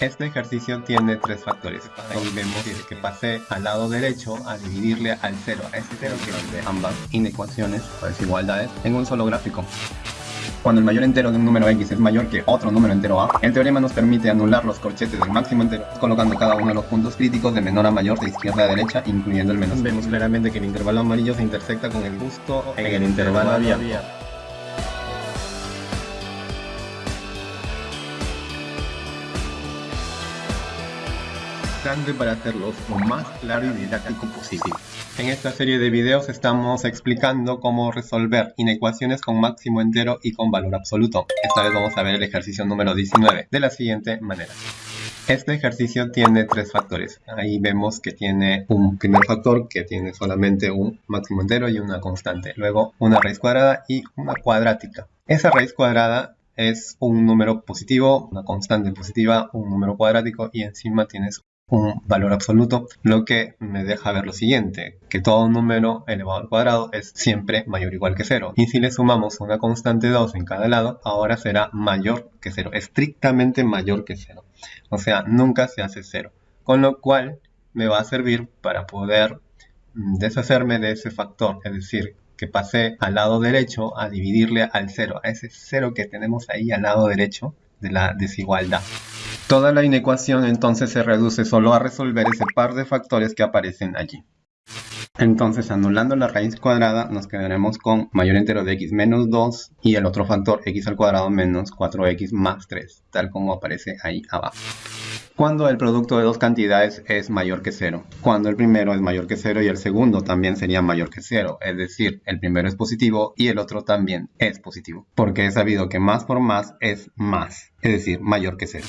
Este ejercicio tiene tres factores. Ahí vemos que pasé al lado derecho a dividirle al cero, a ese cero que es de ambas inecuaciones o desigualdades en un solo gráfico. Cuando el mayor entero de un número x es mayor que otro número entero a, el teorema nos permite anular los corchetes del máximo entero, colocando cada uno de los puntos críticos de menor a mayor de izquierda a derecha, incluyendo el menos. Vemos claramente que el intervalo amarillo se intersecta con el justo en el intervalo abierto. Para hacerlos lo más claro y didáctico posible. En esta serie de videos estamos explicando cómo resolver inecuaciones con máximo entero y con valor absoluto. Esta vez vamos a ver el ejercicio número 19 de la siguiente manera. Este ejercicio tiene tres factores. Ahí vemos que tiene un primer factor que tiene solamente un máximo entero y una constante. Luego una raíz cuadrada y una cuadrática. Esa raíz cuadrada es un número positivo, una constante positiva, un número cuadrático y encima tienes un valor absoluto, lo que me deja ver lo siguiente, que todo número elevado al cuadrado es siempre mayor o igual que 0. Y si le sumamos una constante 2 en cada lado, ahora será mayor que 0, estrictamente mayor que 0. O sea, nunca se hace 0. Con lo cual me va a servir para poder mm, deshacerme de ese factor, es decir, que pasé al lado derecho a dividirle al 0, a ese 0 que tenemos ahí al lado derecho de la desigualdad. Toda la inecuación entonces se reduce solo a resolver ese par de factores que aparecen allí. Entonces, anulando la raíz cuadrada, nos quedaremos con mayor entero de x menos 2 y el otro factor x al cuadrado menos 4x más 3, tal como aparece ahí abajo. Cuando el producto de dos cantidades es mayor que 0. Cuando el primero es mayor que 0 y el segundo también sería mayor que 0. Es decir, el primero es positivo y el otro también es positivo. Porque he sabido que más por más es más. Es decir, mayor que 0.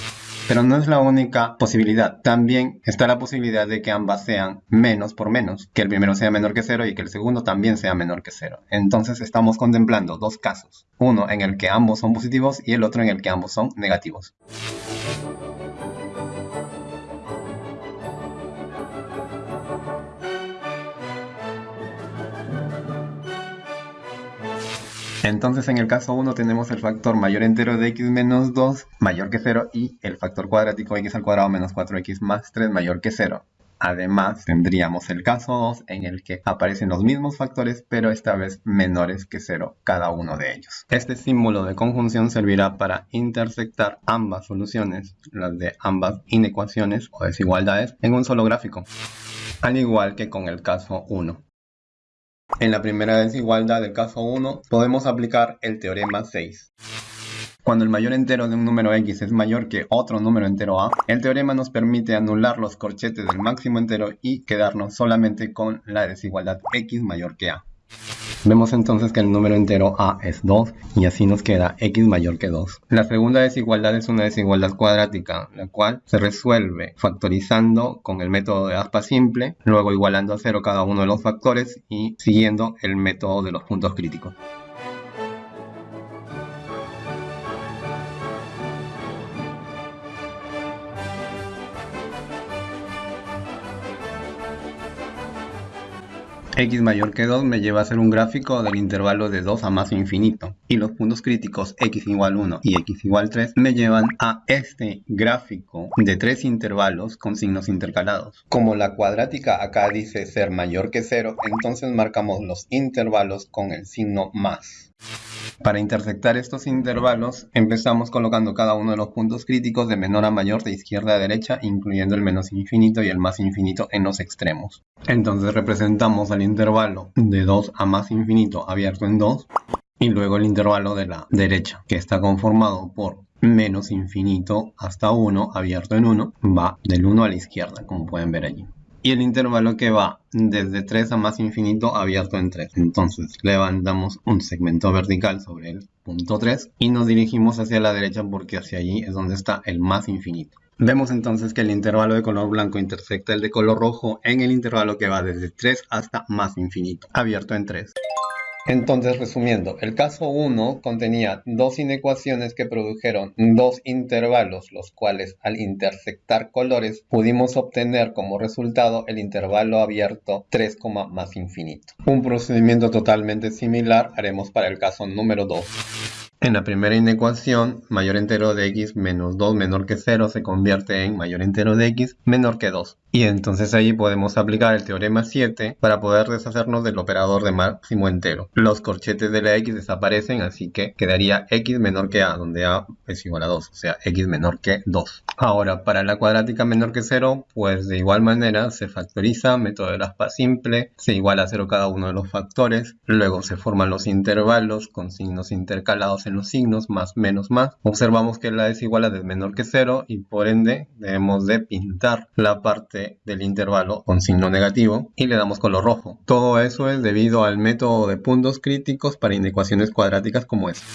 Pero no es la única posibilidad. También está la posibilidad de que ambas sean menos por menos. Que el primero sea menor que 0 y que el segundo también sea menor que 0. Entonces estamos contemplando dos casos. Uno en el que ambos son positivos y el otro en el que ambos son negativos. Entonces en el caso 1 tenemos el factor mayor entero de x menos 2 mayor que 0 y el factor cuadrático x al cuadrado menos 4x más 3 mayor que 0. Además tendríamos el caso 2 en el que aparecen los mismos factores pero esta vez menores que 0 cada uno de ellos. Este símbolo de conjunción servirá para intersectar ambas soluciones, las de ambas inecuaciones o desigualdades, en un solo gráfico, al igual que con el caso 1. En la primera desigualdad del caso 1 podemos aplicar el teorema 6. Cuando el mayor entero de un número x es mayor que otro número entero a, el teorema nos permite anular los corchetes del máximo entero y quedarnos solamente con la desigualdad x mayor que a. Vemos entonces que el número entero a es 2 y así nos queda x mayor que 2. La segunda desigualdad es una desigualdad cuadrática, la cual se resuelve factorizando con el método de aspa simple, luego igualando a cero cada uno de los factores y siguiendo el método de los puntos críticos. X mayor que 2 me lleva a hacer un gráfico del intervalo de 2 a más infinito. Y los puntos críticos x igual 1 y x igual 3 me llevan a este gráfico de tres intervalos con signos intercalados. Como la cuadrática acá dice ser mayor que 0, entonces marcamos los intervalos con el signo más. Para intersectar estos intervalos, empezamos colocando cada uno de los puntos críticos de menor a mayor de izquierda a derecha, incluyendo el menos infinito y el más infinito en los extremos. Entonces representamos el intervalo de 2 a más infinito abierto en 2 y luego el intervalo de la derecha, que está conformado por menos infinito hasta 1 abierto en 1, va del 1 a la izquierda, como pueden ver allí y el intervalo que va desde 3 a más infinito abierto en 3. Entonces levantamos un segmento vertical sobre el punto 3 y nos dirigimos hacia la derecha porque hacia allí es donde está el más infinito. Vemos entonces que el intervalo de color blanco intersecta el de color rojo en el intervalo que va desde 3 hasta más infinito, abierto en 3. Entonces, resumiendo, el caso 1 contenía dos inecuaciones que produjeron dos intervalos, los cuales al intersectar colores pudimos obtener como resultado el intervalo abierto 3, más infinito. Un procedimiento totalmente similar haremos para el caso número 2. En la primera inecuación, mayor entero de x menos 2 menor que 0 se convierte en mayor entero de x menor que 2. Y entonces ahí podemos aplicar el teorema 7 para poder deshacernos del operador de máximo entero. Los corchetes de la x desaparecen, así que quedaría x menor que a, donde a es igual a 2, o sea, x menor que 2. Ahora, para la cuadrática menor que 0, pues de igual manera se factoriza, método de la aspa simple, se iguala a 0 cada uno de los factores, luego se forman los intervalos con signos intercalados los signos, más, menos, más. Observamos que la desigualdad es menor que 0 y por ende debemos de pintar la parte del intervalo con signo negativo y le damos color rojo. Todo eso es debido al método de puntos críticos para inecuaciones cuadráticas como esta.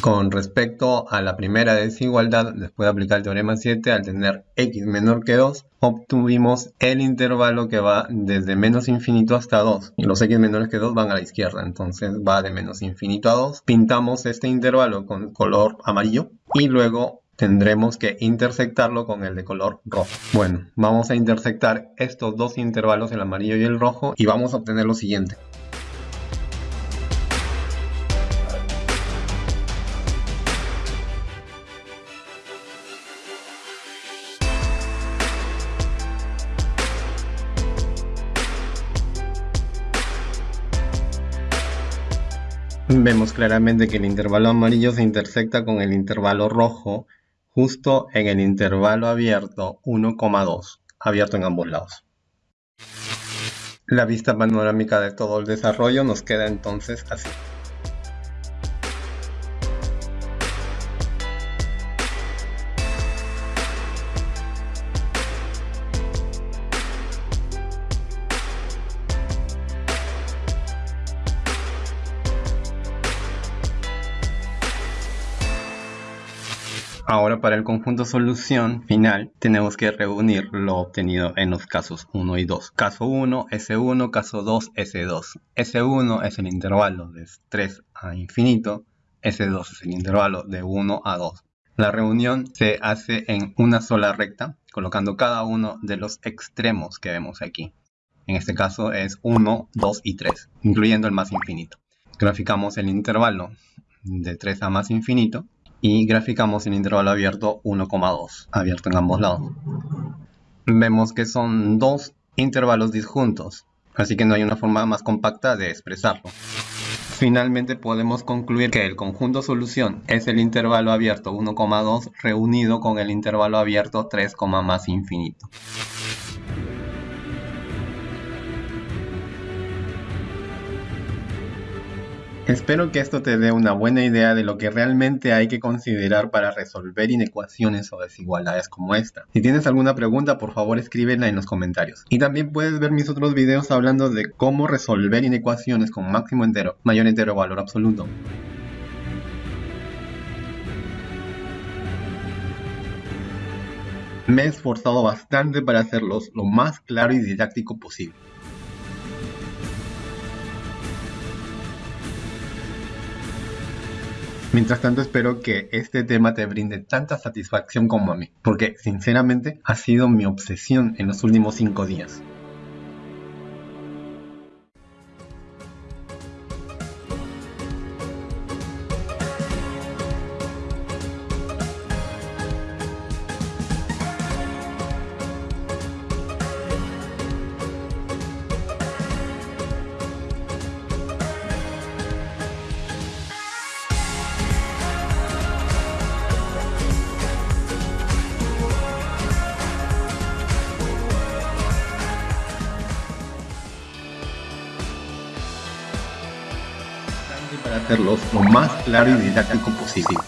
Con respecto a la primera desigualdad, después de aplicar el teorema 7, al tener x menor que 2, obtuvimos el intervalo que va desde menos infinito hasta 2. Y los x menores que 2 van a la izquierda, entonces va de menos infinito a 2. Pintamos este intervalo con color amarillo y luego tendremos que intersectarlo con el de color rojo. Bueno, vamos a intersectar estos dos intervalos, el amarillo y el rojo, y vamos a obtener lo siguiente. Vemos claramente que el intervalo amarillo se intersecta con el intervalo rojo justo en el intervalo abierto 1,2, abierto en ambos lados. La vista panorámica de todo el desarrollo nos queda entonces así. Ahora para el conjunto solución final tenemos que reunir lo obtenido en los casos 1 y 2. Caso 1, S1, caso 2, S2. S1 es el intervalo de 3 a infinito, S2 es el intervalo de 1 a 2. La reunión se hace en una sola recta, colocando cada uno de los extremos que vemos aquí. En este caso es 1, 2 y 3, incluyendo el más infinito. Graficamos el intervalo de 3 a más infinito y graficamos el intervalo abierto 1,2, abierto en ambos lados. Vemos que son dos intervalos disjuntos, así que no hay una forma más compacta de expresarlo. Finalmente podemos concluir que el conjunto solución es el intervalo abierto 1,2 reunido con el intervalo abierto 3, más infinito. Espero que esto te dé una buena idea de lo que realmente hay que considerar para resolver inecuaciones o desigualdades como esta. Si tienes alguna pregunta, por favor escríbela en los comentarios. Y también puedes ver mis otros videos hablando de cómo resolver inecuaciones con máximo entero, mayor entero o valor absoluto. Me he esforzado bastante para hacerlos lo más claro y didáctico posible. Mientras tanto espero que este tema te brinde tanta satisfacción como a mí, porque sinceramente ha sido mi obsesión en los últimos 5 días. Hacerlos lo más claro y didáctico posible.